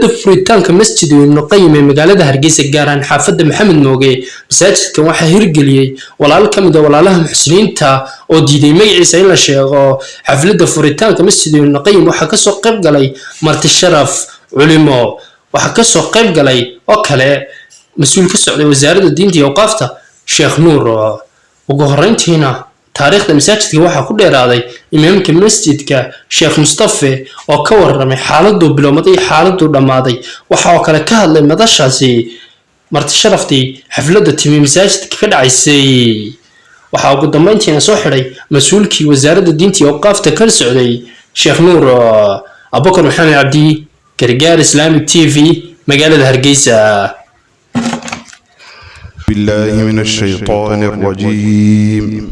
xafladda furitaanka masjid ibnu qayim ee magaalada hargeysa gaar ahaan xaafadda maxamed mooge masaajidkan waxaa hirgeliyey walaal ka mid a walaalaha muxsiniinta oo diiday magaciisa in la sheego xafladda furitaanka masjid ibnu qayim waxaa ka soo qayb galay marti sharaf culimo. Waxaa ka soo qayb galay oo kale mas'uul ka socday wasaaradda diinta iyo awqaafta sheekh nuur. Ugu horeyntiina taariikhda masaajidka waxaa ku dheeraaday imaamka masjidka sheekh mustafe oo ka waramay xaaladuu bilowmaday iyo xaaladuu dhammaaday. Waxa oo kale ka hadlay madashaasi marti sharaftii xafladda timi masaajidka ka dhacaysay. Waxaa ugu dambeyntiina soo xidhay mas'uulkii wasaaradda diinta iyo awqaafta kala socday sheekh nuur abubakar maxamed cabdi gargaar islamic t v magaalada hargeysa بالله من الشيطان الرجيم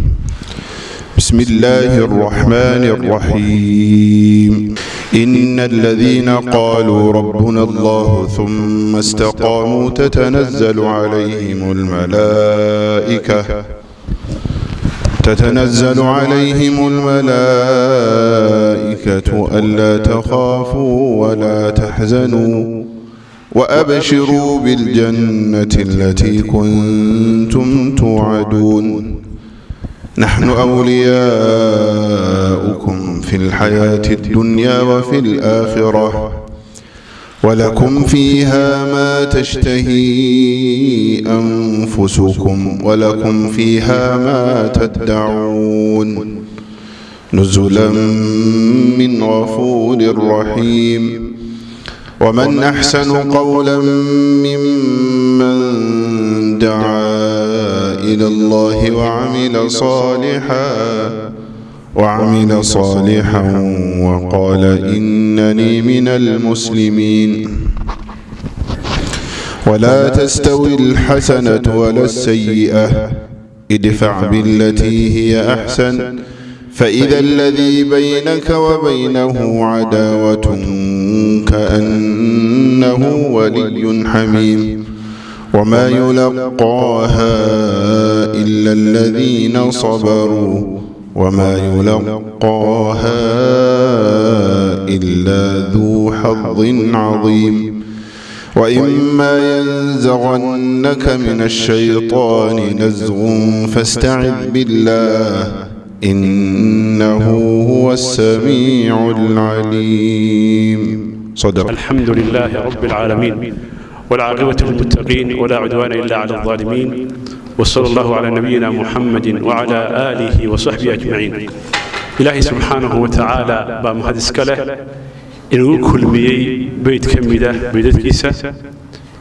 بسم الله الرحمن الرحيم إن الذين قالوا ربنا الله ثم استقاموا تتنزل عليهم الملائكة تتنزل عليهم الملائكة ألا تخافوا ولا تحزنوا وأبشروا بالجنة التي كنتم توعدون نحن أولياؤكم في الحياة الدنيا وفي الآخرة ولكم فيها ما تشتهي أنفسكم ولكم فيها ما تدعون نزلا من غفور رحيم ومن أحسن قولا ممن دعا إلى الله وعمل صالحا وعمل صالحا وقال إنني من المسلمين ولا تستوي الحسنة ولا السيئة ادفع بالتي هي أحسن فإذا الذي بينك وبينه عداوة كأنه ولي حميم وما يلقاها إلا الذين صبروا وما يلقاها إلا ذو حظ عظيم وإما ينزغنك من الشيطان نزغ فاستعذ بالله إنه هو السميع العليم صدق الحمد لله رب العالمين والعاقبة للمتقين ولا عدوان إلا على الظالمين وصلى الله على نبينا محمد وعلى آله وصحبه أجمعين إلهي سبحانه وتعالى بامهد اسكاله إنه كل ميي بيت كمدة بيت كيسة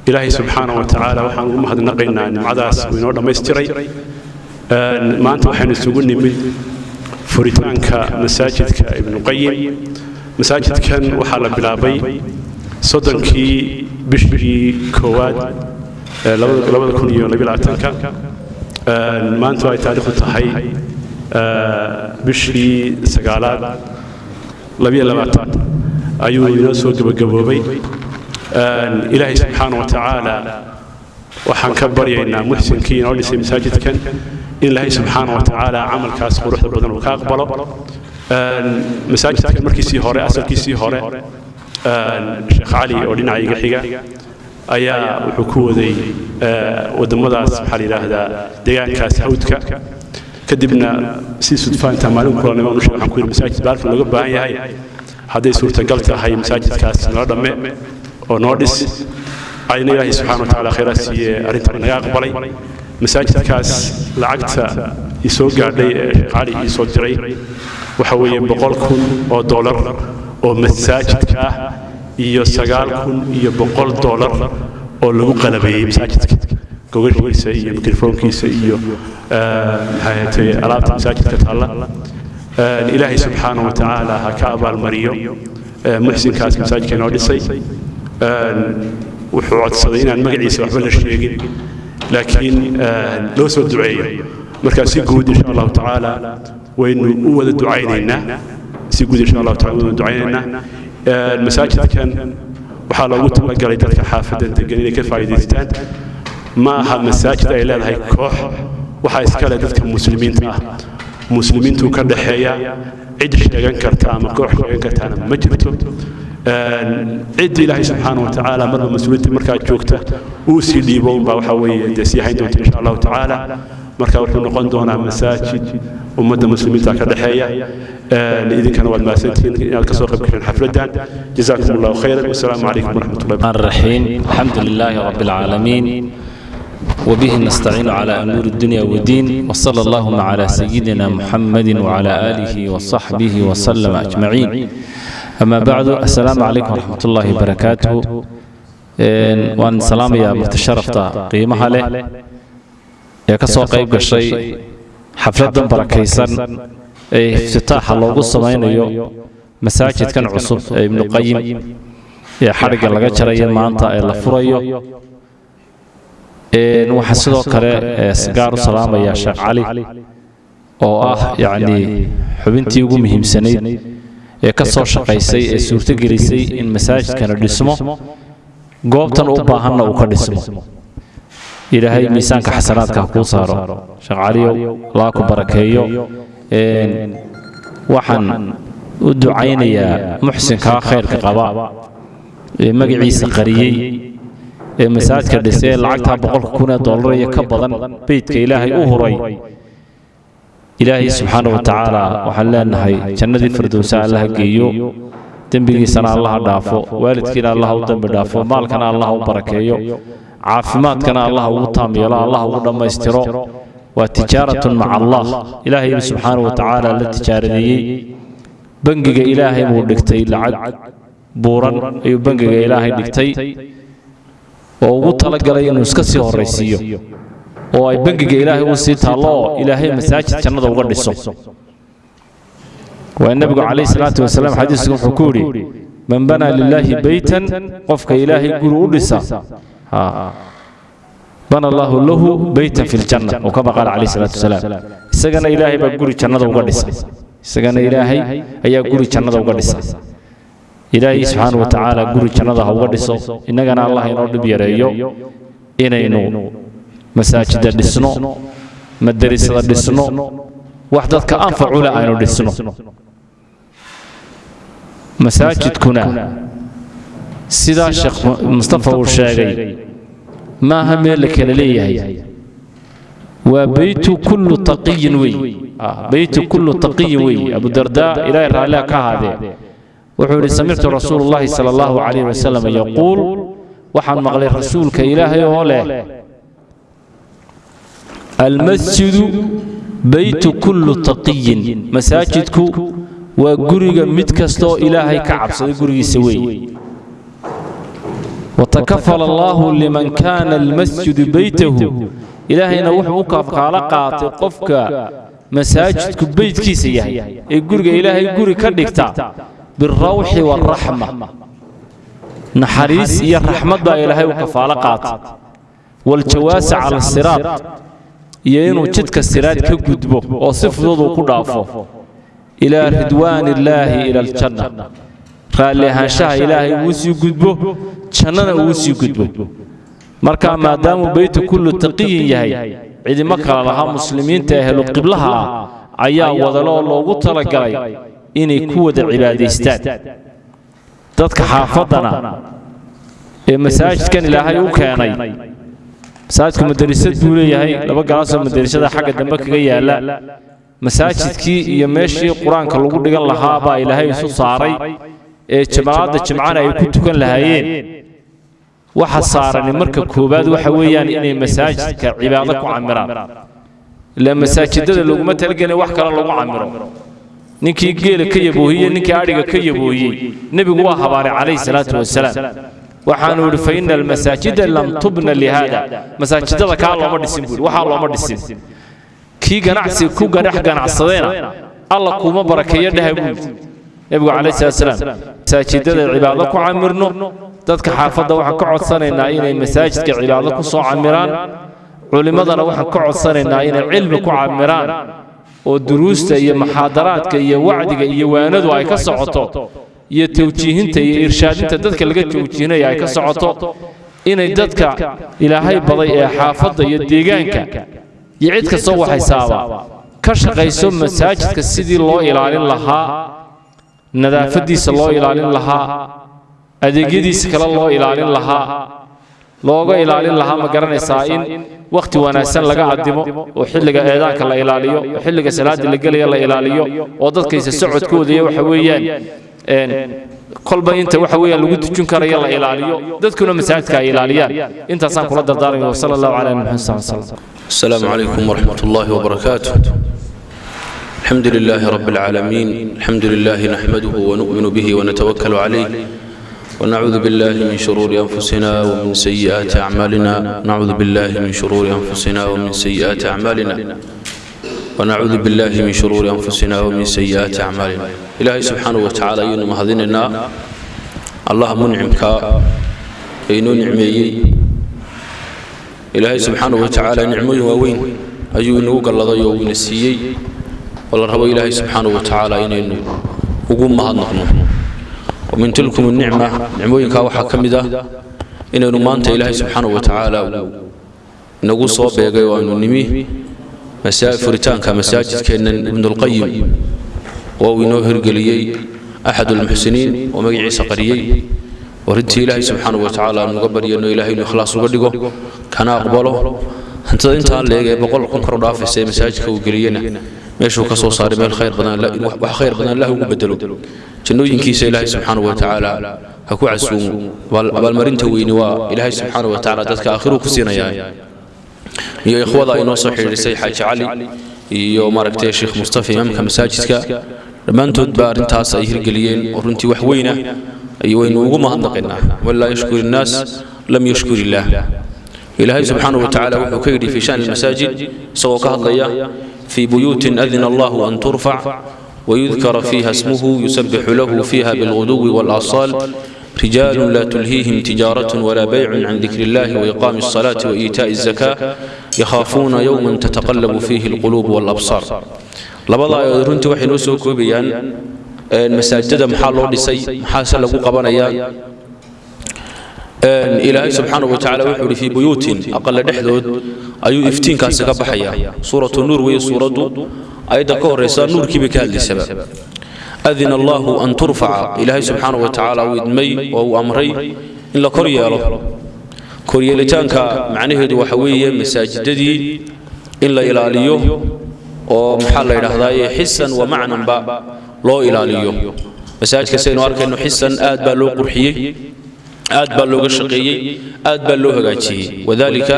إلهي سبحانه وتعالى وحان أمهد نقينا أن معداس وينور لما يستري maanta waxaan isugu nimid furitaanka masaajidka ibnuqayim masaajidkan waxaa la bilaabay soddonkii bishii koowaad eh, labada kun iyo labylabaatanka maanta ay taariikhdu tahay eh, bishii sagaalaad labiyo labaatan ayuu inoo soo gebagaboobay ilaahay subxaana wa tacaala waxaan ka baryaynaa muxsinkii inoo dhisay masaajidkan in ilaahay subxaana wa tacaala camalkaas quruxda badan uu ka aqbalo. Masaajidkan markiisii hore asalkiisii hore sheekh cali oo dhinaca iga xiga ayaa wuxuu ku waday wadamadaas maxaa la yidhaahdaa deegaankaas hawdka. Kadibna si sudfaanta maalin kulanimo anu sheeg waxaan ku yidhi masaajid baalkan looga baahan yahay. Hadday suurtagal tahay masaajidkaas nala dhamme oo noo dhis ayna ilaahay subxaana wa tacaala khayraa siiye arrintan naga aqbalay masaajidkaas lacagta isoo gaadhay ee cali iisoo diray waxa weeye boqol kun oo dollar oo masaajidka ah iyo sagaal kun iyo boqol dollar oo lagu qalabeeyey masaajidka. Gogashiisa iyo mikrofoonkiisa iyo maxay alaabta masaajidka taalla. Ilaahay subxaana wa tacaala ha ka abaalmariyo. Muxsinkaas masaajidka inoo dhisay wuxuu codsaday inaan magaciisa waxba la sheegin. Laakiin loo soo duceeyo. Markaa si guud insha allahu tacaala waynu u wada ducaynaynaa. Si guud insha allahu taala waynu ducaynaynaa. Masaajidkan waxaa loogu talagalay dadka xaafadda degan inay ka faa'iidaystaan. Ma aha masaajid ay leedahay koox waxaa iska leh dadka muslimiinta ah. Muslimiintuu ka dhexeeya cid sheegan karta ama koox sheegan kartaana ma jirto cidda ilaahay subxaana wa tacaala marba mas-uuliyadda markaa joogta uu sii dhiibo unbaa waxaa weeye dee sii hayn doonta insha allahu tacaala marka wuxuu noqon doonaa masaajid ummadda muslimiinta ka dhexeeya idinkana waad mahadsantihiin inaad kasoo qayb gasheen xafladdan jazaakum allahu khayran wasalaamu calaykum waraxmat ullahi الرحيم الحمد لله رب العالمين وبه نستعين على أمور الدنيا والدين وصلى اللهم على سيدنا محمد وعلى آله وصحبه وسلم أجمعين ama bacdu assalaamu calaykum waraxmat wbarakaatuhu waan salaamayaa mukhtasharafta qiimaha leh ee ka soo qayb gashay xafladdan barakaysan ee iftitaaxa loogu samaynayo masaajidkan cusub ee ibnuqayim ee xadhigga laga jarayo maanta ee la furayo. Waxaa sidoo kale gaar u salaamaya sheekh cali oo ah yacnii xubintii ugu muhiimsanayd ee ka soo shaqaysay ee suurtogelisay in masaajidkana dhismo goobtan u baahanna uu ka dhismo. Ilaahay miisaanka xasanaadka ha kuu saaro. sheekh caliyow laa ku barakeeyo. Waxaan u ducaynayaa muxsinkaa khayrka qaba. ee magaciisa qariyey. ee masaajidka dhisay ee lacagtaa boqolka kun ee dollar iyo ka badan. beydka ilaahay u huray ilaahay subxaana wa tacaala waxaan leenahay jannadii firdowsa allaha geeyo dembigiisana allaha dhaafo waalidkiina allaha u dembi dhaafo maalkana allaha u barakeeyo caafimaadkana allaha ugu taam yeelo allaha ugu dhammaystiro waa tijaaratun maca allah ilaahay subxaana wa tacaala la tijaaradeeyey bangiga ilaahay buu dhigtay lacag buuran ayuu bangiga ilaahay dhigtay. oo ugu talagalay inuu iska sii horraysiiyo oo ay bangiga ilaahay u sii taallo oo ilaahay masaajid jannada uga dhiso. waa nebigu calayhi salaatu wasalaam xadiisku wuxuu ku yidhi man banaa lilaahi beytan qofka ilaahay guri u dhisa. bana allahu lahu beytan fi ljanna oo kama qaala calayhi salaatu wasalaam. isagana ilaahay baa guri jannada uga dhisa. isagana ilaahay ayaa guri jannada uga dhisa. ilaahay subxaana wa tacaala guri jannada ha uga dhiso. innagana allah inoo dhib yareeyo inaynu masaajida dhisno madarisada dhisno. wax dadka anfacu leh aynu dhisno. masaajidkuna sidaa sheekh mustafa uu sheegay maaha meel la kala leeyahay. waa beytu kullu taqiyin wey beytu kullu taqiyin wey abudardaa ilaahay raalliha ka ahaadee wuxuu yidhi samictu rasuulu llahi sala allahu calayh wasalam yaquul waxaan maqlay rasuulka ilaahay oo leh almasjidu baytu kullu taqiyin masaajidku waa guriga mid kastaoo ilaahay ka cabsaday gurigiisa weeye watakafala allaahu liman kaana almasjidu baytahu ilaahayna wuxuu u kaala qaatay qofka masaajidku beytkiisa yahay ee guriga ilaahay guri ka dhigta birawxi waaraxma naxariis iyo raxmad baa ilaahay u kafaalo qaatay waaljawaasa cala iyo inuu jidka siraad ka gudbo oo si fudud uu ku dhaafo ilaa ridwaan illaahi ila aljanna raalli ahaanshaha ilaahay uu sii gudbo jannana uu sii gudbo markaa maadaamuu beytu kullu taqiyin yahay cidimo kale lahaa muslimiinta ehlu qiblaha ah ayaa wadale loogu talagalay inay ku wada cibaadaystaan dadka xaafaddana ee masaajidkan ilaahay u keenay masaajidku madarasad buu leeyahay laba galaasoo madarasada xagga dambe kaga yaalla. masaajidkii iyo meeshii qur'aanka lagu dhigan lahaa baa ilaahay isu saaray ee jamacadda jimcana ay ku tukan lahaayeen. waxa saarani marka koowaad waxa weeyaan inay masaajidka cibaado ku camiraan. ilaa masaajidada laguma talagelin wax kale lagu camiro. ninkii geela ka yaboohiye ninkii adhiga ka yaboohiyey nebigu waa habaaray calayhi salaatu wasalaam waxaanu idhi fa ina almasaajida lam tubna lihaada masaajidada kaa looma dhisin buuri waxaa looma dhisin. kii ganacsi ku gadhex ganacsadeena alla kuuma barakeeyo dhaha buu yidhi nebigu calayhi salaatu wasalaam masaajidada cibaado ku camirno dadka xaafadda waxaan ka codsanaynaa inay masaajidka cibaado ku soo camiraan culimmadana waxaan ka codsanaynaa inay cilmi ku camiraan oo duruusta iyo maxaadaraadka iyo wacdiga iyo waanadu ay ka socoto iyo tawjiihinta iyo irshaadinta dadka laga tawjiihinaya ay ka socoto inay dadka ilaahay baday ee xaafadda iyo deegaanka iyo cid kastoo waxaysaaba. ka shaqayso masaajidka sidii loo ilaalin lahaa nadaafaddiisa loo ilaalin lahaa adeegyadiisi kale loo ilaalin lahaa. looga ilaalin lahaa ma garanaysaa in wakhti wanaagsan laga addimo oo xilliga eedaanka la ilaaliyo oo xilliga salaada la gelaya la ilaaliyo oo dadkaysa socodkooda iyo waxa weeyaan kolba inta waxa weeyaan lagu tujin karayo la ilaaliyo dadkuna masaajidka ay ilaaliyaan intaasaan kula dardaarmaya wasala allahu calaa muxamed sal slam السلام عليكم ورحمة الله وبركاته الحمد لله رب العالمين الحمد لله نحمده ونؤمن به ونتوكل عليه ونعوذ بالله من شرور أنفسنا ومن سيئات أعمالنا نعوذ بالله من شرور أنفسنا ومن سيئات أعمالنا wanacuudu billaahi min shuruuri anfusina wamin sayi'aati acmaalina ilaahay subxaanahu watacaala ayaynu mahadinaynaa allah muncimkaa ee inoo nicmeeyey ilaahay subxaanahu watacaala nicmooyin waaweyn ayuu inagu galladay oo ina siiyey oo la rabo ilaahay subxaanahu watacaala inaynu ugu mahadnaqno wamin tilkum nicma nicmooyinkaa waxaa ka mid ah inaynu maanta ilaahay subxaanahu watacaala soo beegay oo furitaanka masaajidkeennan ibnulqayim oo uu inoo hirgeliyey axadulmuxsiniin oo magaciisa qariyey. Warintii ilaahay subxaanahu watacaala aanu uga baryano ilaahay inuu ikhlaas uga dhigo kana aqbalo. Hantada intaa leeg ee boqol kun kor u dhaafaysa ee masaajidka uu geliyena meeshuu ka soo saaray meel khayr badan wax khayr badan allah ugu bedelo. Jannooyinkiisa ilaahay subxaanahu watacaala ha ku casuumo. Abaalmarinta weyni waa ilaahay subxaanahu watacaala dadka aakhiruu ku siinayaa iyo ikhwada inoo soo xidhiidhisay xaaji cali iyo maaragtay sheekh mustafa imaamka masaajidka. Dhammaantood baa arrintaas ay hirgeliyeen oo runtii wax weyna ah waynu ugu mahadnaqaynaa. Walaa yashkur innaas lam yashkur illaah ilaahay subxaanahu watacaala wuxuu ka yidhi fii shani masaajid isagoo ka hadlaya fii buyuutin adina allahu an turfac wayudkara fiiha smuhu yusabixu lahu fiiha bilguduwi waalasaal رجال لا تلهيهم تجارة ولا بيع عن ذكر الله وإقام الصلاة وإيتاء الزكاة يخافون يوما تتقلب فيه القلوب والأبصار لبضع رنت وحي نوسو كوبيان masaajidada maxaa loo dhisay maxaase lagu qabanayaa ilaahay subxaanahu watacaala wuxuu ihi fii buyuutin aqale dhexdood ayuu iftiinkaasi ka baxaya suuratu nuur weeye suuraddu ayadda ka horraysa nuurkiibay ka hadlaysaba adina allahu an turfaca ilaahay subxaanahu watacaala uu idmay oo uu amray in la kor yeelo koryeelitaanka macnaheedu waxa weeye masaajidadii in la ilaaliyo oo maxaa la yidhaahdaa xisan wa macnanba loo ilaaliyo masaajidka saynu arkayno xisan aad baa loo qurxiyey aad baa looga shaqeeyey aad baa loo hagaajiyey wadalika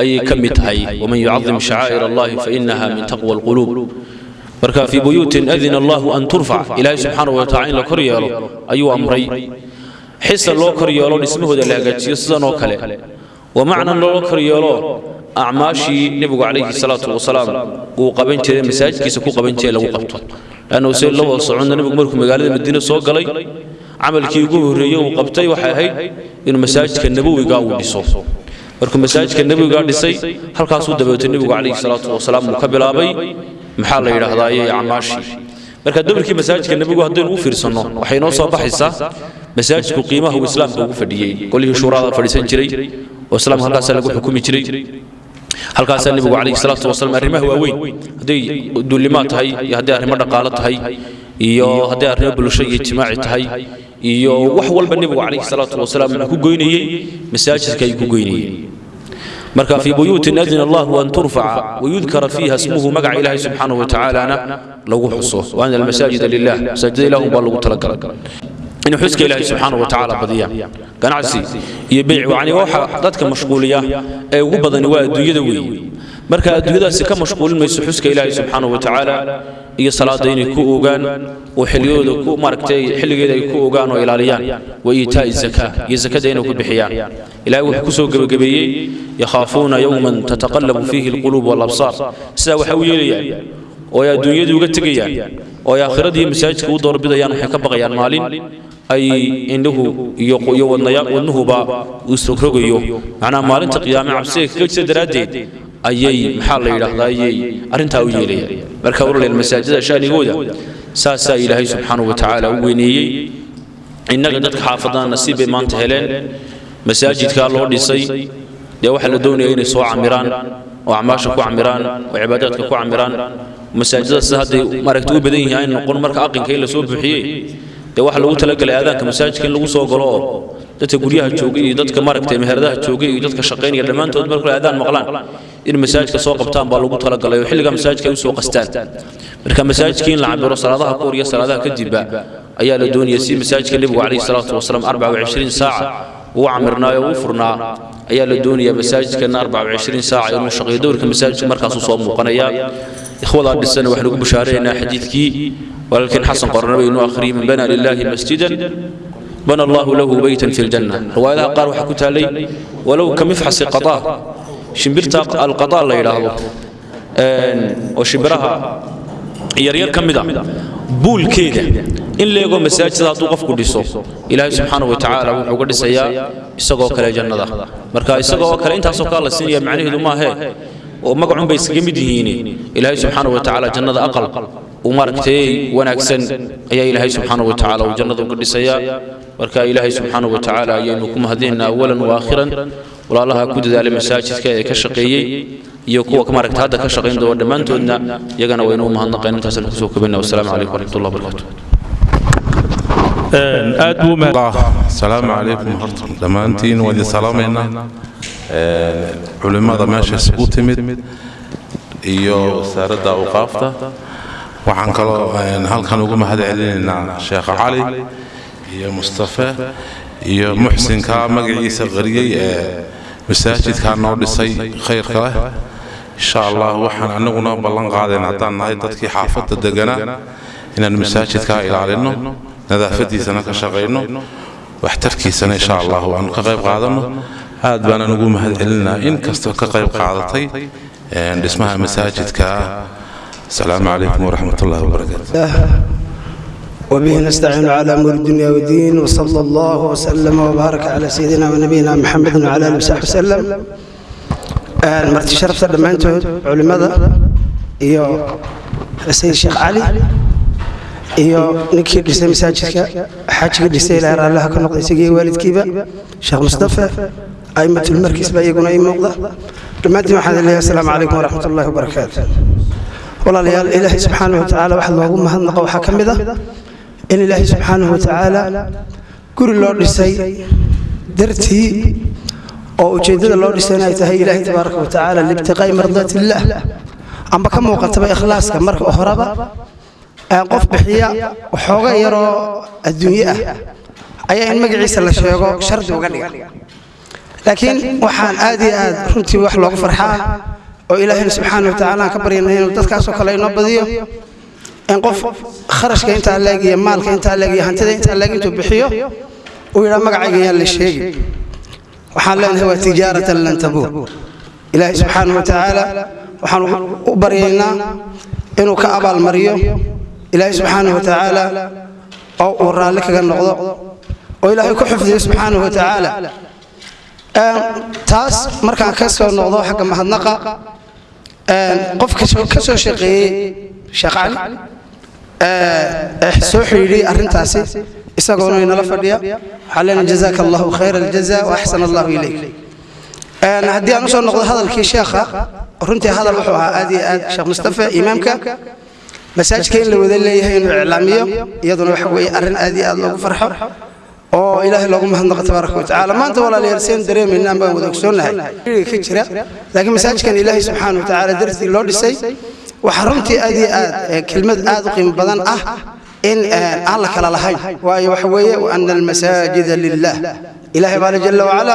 ayay ka mid tahay. waman yucadim shacaa'ir allahi fainaha min taqwa alquluub marka fii buyuutin adina allahu an turfac ilaahay subxaanahu watacala in la kor yeelo ayuu amray. xisa loo kor yeelo dhismahooda la hagaajiyo sidanoo kale. wa macnan loo kor yeelo acmaashii nebigu calayhi salaatu wasalaam uu qaban jiray masaajidkiisa ku qaban jiray lagu qabto lannu se la wada soconna nebigu markuu magaalada madiine soo galay camalkii ugu horreeyey uu qabtay waxay ahayd inuu masaajidka nabowiga uu dhiso markuu masaajidka nebowiga dhisay halkaasuu dabeetay nebigu calayhi salaatu wasalaam uu ka bilaabay. Maxaa la yidhaahdaa ayay acmaashii marka dabarkii masaajidka nebigu haddaynu u fiirsanno waxay noo soo baxaysaa. masaajidku qiimaha uu islaamka ugu fadhiyey qolihii shuuraada fadhiisan jiray oo islaamka halkaasaa lagu xukumi jiray. halkaasaa nebigu calayhi salaatu wasalaam arrimaha waaweyn. hadday duulimaad tahay iyo hadday arrimo dhaqaalo tahay iyo hadday arrimo bulsho iyo ijtimaaci tahay iyo wax walba nebigu calayhi salaatu wasalaam wuxuu ku goynayey masaajidka ayuu ku goynayey marka fii buyuutin adina allahu an turfaca wayudkara fiiha ismuhu magaca ilaahay subxaanahu watacaalana lagu xuso. waana almasaajida lilah masaajida ilahun baa lagu talagalay inuu xuska ilaahay subxaanahu watacaala badiyaan ganacsi iyo beyc yani waxa dadka mashquuliya ee ugu badani waa adduunyada weeye marka adduunyadaasi ka mashquulin mayso xuska ilaahay subxaanahu watacaala iyo salaada inay ku ogaan oo xilliyooda ku maaragtay xilligeeda ay ku ogaan oo ilaaliyaan wa iitaa'i zakaa iyo zakada inay ku bixiyaan. Ilaahay wuxuu ku soo gebagabeeyey yakhaafuuna yowman tataqallabu fiihi alquluub waalabsaar sidaa waxay u yeelayaan oo ay adduunyadu uga tegayaan oo ay aakhiradii masaajidka u doorbidayaan waxay ka baqayaan maalin ay indhuhu iyo wadnuhuba uu isrogrogayo macnaha maalinta qiyaame cabsiga kaga jira daraaddeed ayay maxaa la yidhaahdaa ayay arrintaa u yeelayaan marka uraleel masaajida shaanigooda saasaa ilaahay subxaanahu watacaala u weyneeyey. Innaga dadka xaafadana nasiib bay maanta heleen. Masaajidkaa loo dhisay dee waxaa la doonaya inay soo camiraan oo acmaasha ku camiraan oo cibaadaadka ku camiraan. Masaajidada hadday maaragta u badan yihiin ay noqon marka aqinka in la soo buuxiyey dee waxaa lagu talagalay aadaanka masaajidka in lagu soo galo? oo dadka guryaha joogay iyo dadka maaragtay meheradaha joogay iyo dadka shaqaynaya dhammaantood markay aadaan maqlaan in masaajidka soo qabtaan baa lagu talagalay oo xilliga masaajidka ay u qastaan. Marka masaajidkii in la cabiro salaadaha ka hor iyo salaadaha kadibba ayaa la doonaya si masaajidka nebigu calayhi salaatu wasalaam arbaca wacishriin saaca uu camirnaayo uu furnaa ayaa la doonayaa masaajidkana arbaca wacishriin saaca inuu shaqeeyo. Dowrka masaajidka markaasuu soo muuqanayaa. Ikhwadaa dhisan waxaan ugu bashaareynaa xadiidkii walaalkiin xasan qornaba inuu akhriyay man bana lilaahi masjidan bana allahu lahu beytan fi ljanna riwaayadaha qaar waxaa ku taalay walow ka mifxasi qadaa shimbirta alqadaa la yidhaahdo oo shimbiraha yaryar ka mid a buulkeeda in leego masaajida hadduu qofku dhiso ilaahay subxaanahu wa wuxuu uga dhisayaa isagoo kale jannada marka isagoo kale intaasoo kale la siinaya macnaheedu maahee oo magacun bay iskaga mid yihiin ilaahay subxaanahu wa jannada aqal umaaragtay wanaagsan ayaa ilaahay subxaanahu watacaala uu jannada uga dhisayaa. Marka ilaahay subxaanahu watacaala ayaynu ku mahadinaynaa awalan wa aakhiran walaalaha ku dadaalay masaajidka ee ka shaqeeyey iyo kuwa maaragta hadda ka shaqayn doono dhammaantoodna iyagana waynu u mahadnaqayn. Intaasaan ku soo kabayna wasalaamu calaykum waraxmatullah wabarakaatu aad buu salaamu calaykum dhammaantiin waa idin salaamaynaa culimmada meesha isugu timid iyo wasaaradda awqaafta waxaan kaloo halkan ugu mahad celinaynaa sheekh cali iyo mustafe iyo muxsinka magaciisa qariyey ee masaajidkaa noo dhisay khayrka leh insha allah waxaan anaguna ballan qaadeen haddaan nahay dadkii xaafadda deganaa inaan masaajidkaa ilaalino nadaafadiisana ka shaqayno waxtarkiisana insha allah waanu ka qayb qaadano. aad baanaan ugu mahad celinaa in kastoo ka qayb qaadatay dhismaha masaajidka asalaamu calaykum waraxmat ullahi wabarakaatu وبه نستعين على امور الدنيا والدين وصلى الله وسلم وبارك على سيدنا ونبينا محمد وعلى اله وصحبه وسلم مرتي شرفت دمانتود علماء iyo sayid sheekh cali iyo ninkii dhisay masaajidka xaajiga dhisay ilaa raallaha ka noqday isagii waalidkiiba sheekh mustafa aimatul markiis baa iyaguna ii muuqda dhammaantiin waxaan leeyahay asalaamu calaykum waraxmat ullaahi wabarakaatu walaalayaal ilaahay subxaanahu watacaala waxa loogu mahadnaqa waxaa ka mid ah in ilaahay subxaanahu watacaala guri loo dhisay dartii oo ujeeddada loo dhisay inay tahay ilaahay tabaaraka watacaala libtiqaa'i mardaatillaah amba ka muuqataba ikhlaaska marka horeba qof bixiya waxooga yaroo adduunye ah ayaa in magaciisa la sheego shardi uga dhiga. Laakiin waxaan aad iyo aad runtii wax loogu farxaa oo ilaahayna subxaana watacaala aan ka baryana inuu dadkaasoo kale inoo badiyo in qof kharashka intaa leeg iyo maalka intaa leeg iyo hantida intaa leeg intuu bixiyo uu yidhaa magacayga yaan la sheegi. waxaan leenahay waa tijaaratan lan tabuur ilaahay subxaana watacaala waxaan u baryaynaa inuu ka abaalmariyo ilaahay subxaanahu watacaala oo uu raalli kaga noqdo. oo ilaahay ku xifdiyo subxaanahu watacaala taas markaan ka soo noqdo xagga mahadnaqa qof ka soo shaqeeyey sheekh cali soo xidhiidhiyey arrintaasi isagoona inala fadhiya waxaa leenahay jazaaka allahu khayra aljaza wa allahu ilayk. Haddii aan u soo noqdo hadalkii sheekha runtii hadal wuxuu ahaa aad iyo aad sheekh mustafa imaamka. Masaajidka in la wada leeyahay inuu iclaamiyo iyaduna waxa weeye arrin aad iyo aad loogu farxo oo ilaahay loogu mahadnaqo tabaaraka watacaala maanta walaalayaal seen dareemayna baan wada ogsoonnahay. Ka jira. Laakiin masaajidkan ilaahay subxaana watacaala dartii loo dhisay waxaa runtii aad iyo aad kelmad aad u qiimo badan ah in aan la kala lahayn. Waayo waxa weeye ana almasaajida lilah ilaahay baale jalla wacala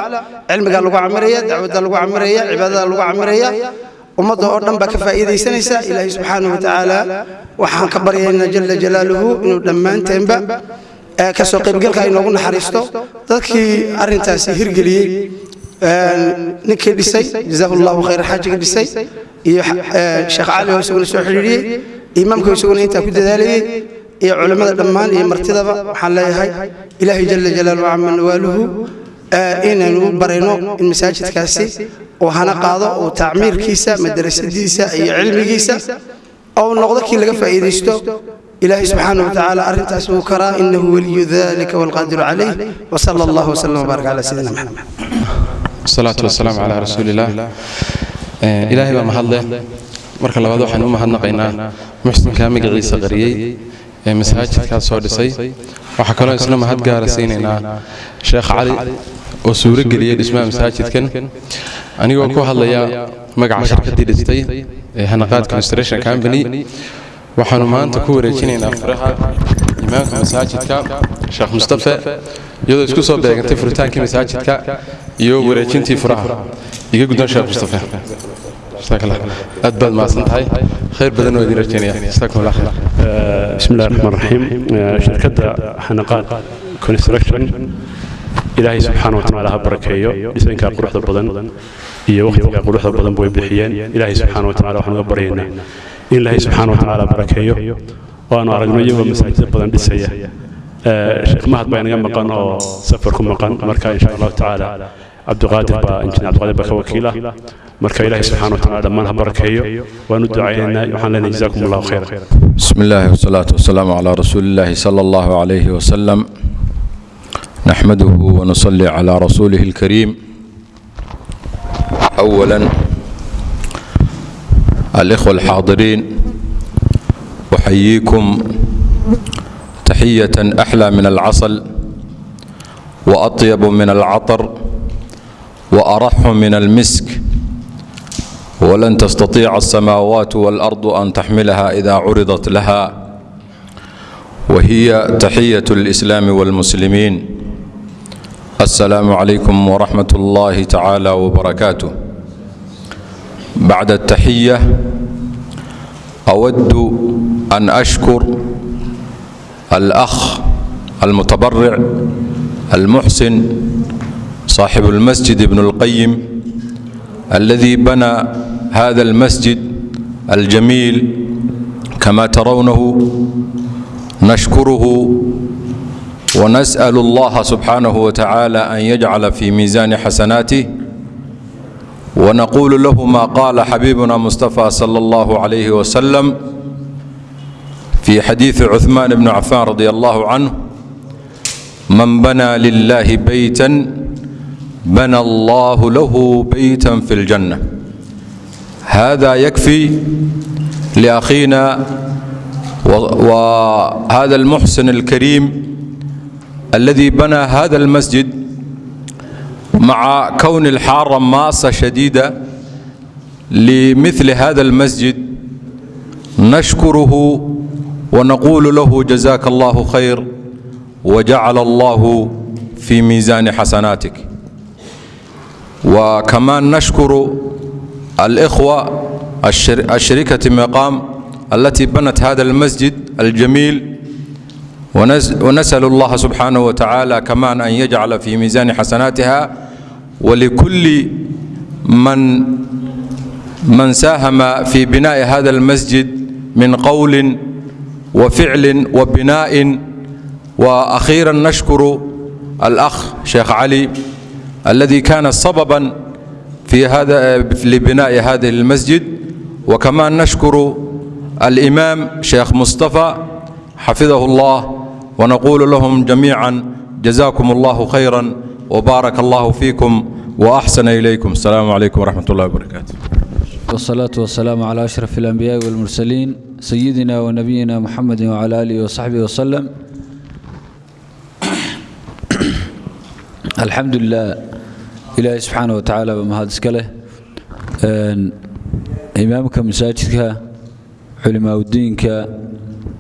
cilmigaa lagu camiraya dacwadda lagu camiraya cibaadada lagu camiraya ummadda oo dhan baa ka faa'iidaysanaysa. Ilaahay subxaanahu watacaala waxaan ka baryaynaa jalla jalaaluhu inuu dhammaanteenba ka soo qaybgalka inoogu naxariisto. Dadkii arrintaasi hirgeliyey ninkii dhisay jazaahu allahu khayra xaajiga dhisay iyo sheekh cali oo isaguna soo xidhiidhiyey imaamka isaguna intaa ku dadaalayey iyo culimmada dhammaan iyo martidaba waxaan leeyahay ilaahay jalla jalaaluhu cama nawaaluhu inaynu u barayno in masaajidkaasi uu hana qaado uu tacmiirkiisa madrasadiisa iyo cilmigiisa ou noqdo kii laga faa'iidaysto ilaahay subxaana watacaala arrintaas wuu karaa inahu weliyu dalika waalqaadiru calayh wsala allah wslm wbaarak calaa sayidina maxamed asalaatu wasalaamu calaa rasuuliillah ilaahay baa mahadleh marka labaad waxaan u mahadnaqaynaa muxsinkaa magaciisa qariyey ee masaajidkaas soo dhisay waxaa kaloo isna mahad gaara siinaynaa sheekh cali oo suuro geliyey dhismaha masaajidkan anigoo ku hadlaya magaca shirkaddii dhistay ee hanaqaad construction company waxaanu maanta ku wareejinaynaa faraha imaamka masaajidka sheekh mustafe iyadoo isku soo beegantay furitaankii masaajidka iyo wareejintii furaha. Iga gudan sheekh mustafe aad baad mahadsan tahay. Khayr badan oo idin rajaynaya jasakum bismillahi raxmaan raxiim shirkadda xanaqaad construction ilaahay subxaana wa tacaala ha barakeeyo dhisankaa quruxda badan iyo wakhtigaa quruxda badan way bixiyeen. Ilaahay subxaana wa tacaala waxaan uga baryaynaa in ilaahay subxaana wa tacaala barakeeyo waanu aragno iyagoo masaajid badan dhisaya sheekh mahad baa inaga maqan oo safar ku maqan marka insha allahu tacaala cabdiqaadir baa injineer cabdiqaadir baa ka wakiila marka ilaahay subxaana wa tacaala dhammaan ha barakeeyo waanu ducaynaynaa waxaan leenahay jazaakum allahu khayra بسم الله والصلاة والسلام على رسول الله صلى الله عليه وسلم نحمده ونصلي على رسوله الكريم أولا الإخوة الحاضرين أحييكم تحية أحلى من العسل وأطيب من العطر وأرح من المسك ولن تستطيع السماوات والأرض أن تحملها إذا عرضت لها وهي تحية الإسلام والمسلمين السلام عليكم ورحمة الله تعالى وبركاته bacda ataxiya awaddu an ashkur alakh almutabaric almuxsin صaaxibu اlmasjid ibn اlqayim aladi bana hada اlmasjid aljamiil kama tarownahu nashkuruhu wanas'l اllaha subxaanaه wa tacaala an yajcala fi miisaani xasanaatih ونقول له ما قال حبيبنا مصطفى صلى الله عليه وسلم في حديث عثمان بن عفان رضي الله عنه من بنى لله بيتا بنى الله له بيتا في الجنة هذا يكفي لأخينا وهذا المحسن الكريم الذي بنى هذا المسجد مع كون الحارة ماسة شديدة لمثل هذا المسجد نشكره ونقول له جزاك الله خير وجعل الله في ميزان حسناتك وكمان نشكر الإخوة الشركة مقام التي بنت هذا المسجد الجميل ونسأل الله سبحانه وتعالى كمان أن يجعل في ميزان حسناتها ولكل من من ساهم في بناء هذا المسجد من قول وفعل وبناء وأخيرا نشكر الأخ شيخ علي الذي كان سببا في هذا لبناء هذا المسجد وكمان نشكر الإمام شيخ مصطفى حفظه الله ونقول لهم جميعا جزاكم الله خيرا وبارك الله فيكم وأحسن إليكم السلام عليكم ورحمة الله وبركاته والصلاة والسلام على أشرف الأنبياء والمرسلين سيدنا ونبينا محمد وعلى آله وصحبه وسلم الحمد لله إلهي سبحانه وتعالى بمهاد اسكاله إمامك مساجدك علماء الدينك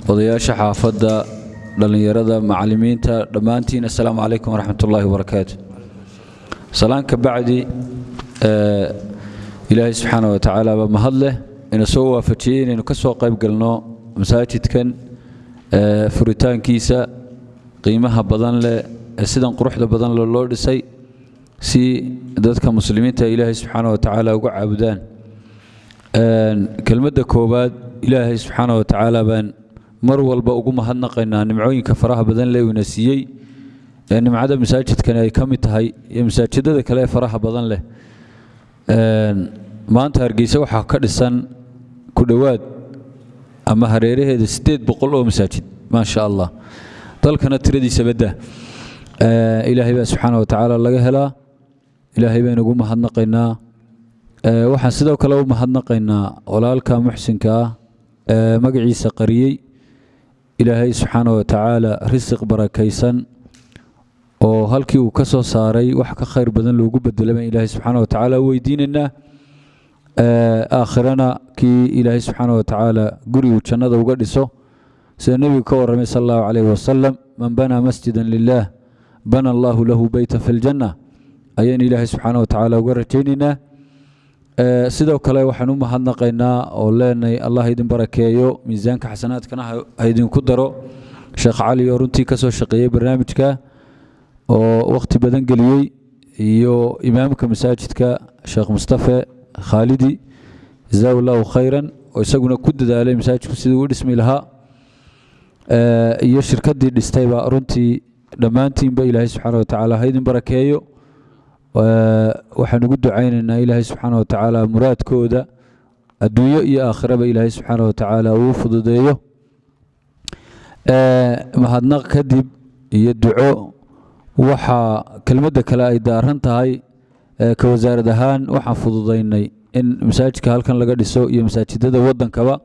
odayaasha xaafadda dhallinyarada macallimiinta dhammaantiin assalaamu calaykum waraxmat ullaahi wabarakaatu salaan ka bacdi ilaahay subxaana wa tacaala baa mahad leh ina soo waafajiyey inaynu ka soo qayb galno masaajidkan furitaankiisa qiimaha badan leh sidan quruxda badan leh loo dhisay si dadka muslimiinta ilaahay subxaana wa tacaala uga caabudaan. Kelmadda koowaad ilaahay subxaana wa tacaala baan mar walba ugu mahadnaqaynaa nimcooyinka faraha badan ina siiyey ee nimcada masaajidkani ay ka mid tahay iyo masaajidada kale ee faraha badan leh. Maanta hargeysa waxaa ka dhisan ku dhowaad ama hareeraheeda siddeed boqol oo masaajid maasha allah dalkana tiradiisa badda. Ilaahay baa subxaana wa tacaala laga helaa. Ilaahay baynu ugu mahadnaqaynaa. Waxaan sidoo kale u mahadnaqaynaa walaalka muxsinka ah ee magaciisa qariyey ilaahay subxaana wa tacaala risiq barakaysan oo halkii uu ka soo saaray wax ka khayr badan loogu bedelama ilaahay subxaana wa tacaala u weydiinaynaa aakhirana kii ilaahay subxaana wa tacaala gurigu jannada uga dhiso sida nebigu ka warramay sal allahu calayhi wasalam man banaa masjidan lilah bana allahu lahu beyta fi ljanna ayaan ilaahay subxaana wa tacaala uga rajaynaynaa sidoo kale waxaan u mahadnaqaynaa oo leenahay allah idin barakeeyo miisaanka xasanaadkana ha ha idinku daro. Sheekh cali oo runtii ka soo shaqeeyey barnaamijka oo wakhti badan geliyey iyo imaamka masaajidka sheekh mustafe khaalidi jazaa allahu khayran oo isaguna ku dadaalay masaajidku sidii u dhismi lahaa. Iyo shirkaddii dhistayba runtii dhammaantiinba ilaahay subxaana wa tacaala ha idin barakeeyo. Ee, waxaan ugu ducaynaynaa ilaahay subxaana wa tacaala muraadkooda adduunyo iyo aakhiraba ilaahay subxaana wa tacaala uu fududeeyo. Ee, mahadnaq kadib iyo duco waxaa kelmadda kale ay daaran tahay ee, ka wasaarad ahaan waxaan fududaynay in masaajidka halkan laga dhiso iyo masaajidada waddankaba.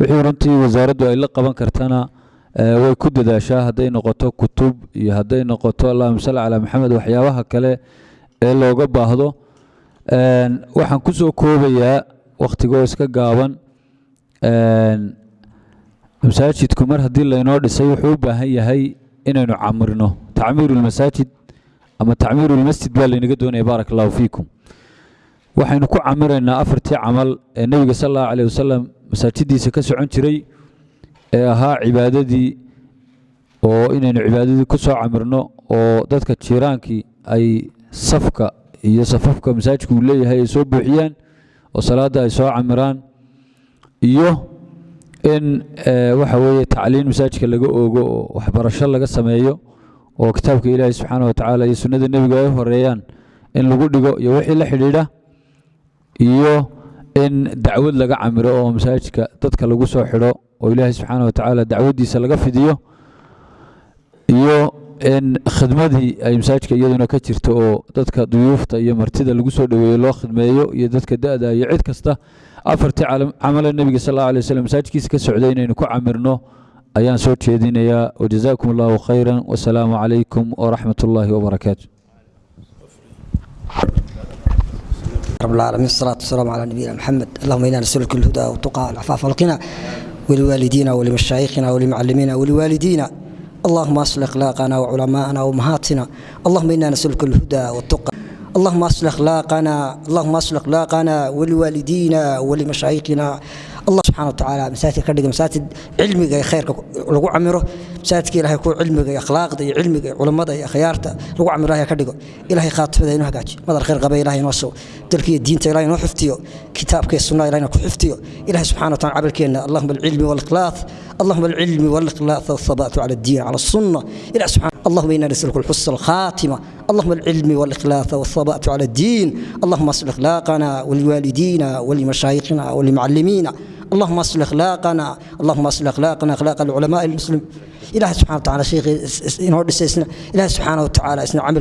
Wixii runtii wasaaraddu ay la qaban kartana ee, way ku dadaashaa hadday noqoto kutub iyo hadday noqoto allahuma salli calaa maxamed waxyaabaha kale ee looga baahdo. Waxaan ku soo koobayaa wakhtigoo iska gaaban. Masaajidku mar haddii laynoo dhisay wuxuu u baahan yahay inaynu camirno. Tacmiiru lmasaajid ama tacmiiru lmasjid baa laynaga doonaya baaraka allahu fiikum. Waxaynu ku camiraynaa afartii camal ee nebiga sal allahu caleyh wasalam masaajidiisa ka socon jiray ee ahaa cibaadadii oo inaynu cibaadadii ku soo camirno oo dadka jiiraankii ay safka iyo safafka masaajidku uu leeyahay ay soo buuxiyaan oo salaadda ay soo camiraan iyo in eh, waxa weeye tacliin masaajidka laga oogo oo waxbarasho laga sameeyo oo kitaabka ilaahay subxaana wa tacaala iyo sunnada nebiga ay horeeyaan in lagu dhigo iyo wixii la xidhiidha iyo in dacwad laga camiro oo masaajidka dadka lagu soo xidho oo ilaahay subxaana wa tacaala dacwaddiisa laga fidiyo iyo khidmadii ay masaajidka iyaduna ka jirto oo dadka duyuufta iyo martida lagu soo dhoweeyo loo khidmeeyo iyo dadka da-da iyo cid kasta afartii calam- camale nebiga sal allahu alay wasallam masaajidkiisa ka socday inaynu ku camirno ayaan soo jeedinayaa wajazaakum allahu khayran wasalaamu calaykum waraxmat ullaahi wabarakaatu رب العالمين الصلاة والسلام على نبينا محمد اللهم إنا نسألك الهدى والتقى والعفاف والغنى ولوالدينا ولمشايخنا ولمعلمينا ولوالدينا اللهم أصلح أخلاقنا وعلماءنا وأمهاتنا اللهم إنا نسألك الهدى والتقى اللهم أصلح أخلاقنا اللهم أصلح أخلاقنا ولوالدينا ولمشايخنا allah subxaana watacaala masaajidka ka dhiga masaajid cilmiga ee khayrka lagu camiro masaajidka ilahay kuwa cilmiga iyo akhlaaqda iyo cilmiga culammada iyo akhyaarta lagu camiro ilahay ka dhigo. Ilahay khaatimada inoo hagaajiyo. Madal khayr qaba ilahay inoo sugo dalka diinta ilahay inoo xiftiyo. Kitaabka iyo sunnada ilahay ku xiftiyo. Ilahay subxaana wataala camalkeenna allahuma alcilmi waalakhlaaq اللهم العلم والإخلاص والثبات على الدين على السنة إلى سبحان اللهم إنا نسألك الحسن الخاتمة اللهم العلم والإخلاص والثبات على الدين اللهم اصلح أخلاقنا ولوالدينا ولمشايخنا ولمعلمينا اللهم اصلح اخلاقنا اللهم اصلح اخلاقنا اخلاق العلماء المسلم ilaahay subxana wa tacala sheikhii inoo dhisay ilaahay subxaana wa tacaala isna camalkii